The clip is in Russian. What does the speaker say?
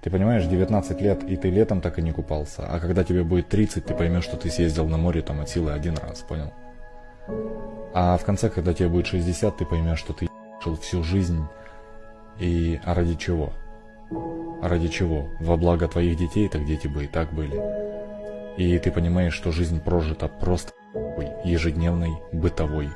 Ты понимаешь, 19 лет, и ты летом так и не купался. А когда тебе будет 30, ты поймешь, что ты съездил на море там от силы один раз, понял? А в конце, когда тебе будет 60, ты поймешь, что ты жил всю жизнь. И а ради чего? А ради чего? Во благо твоих детей, так дети бы и так были. И ты понимаешь, что жизнь прожита просто ежедневной, бытовой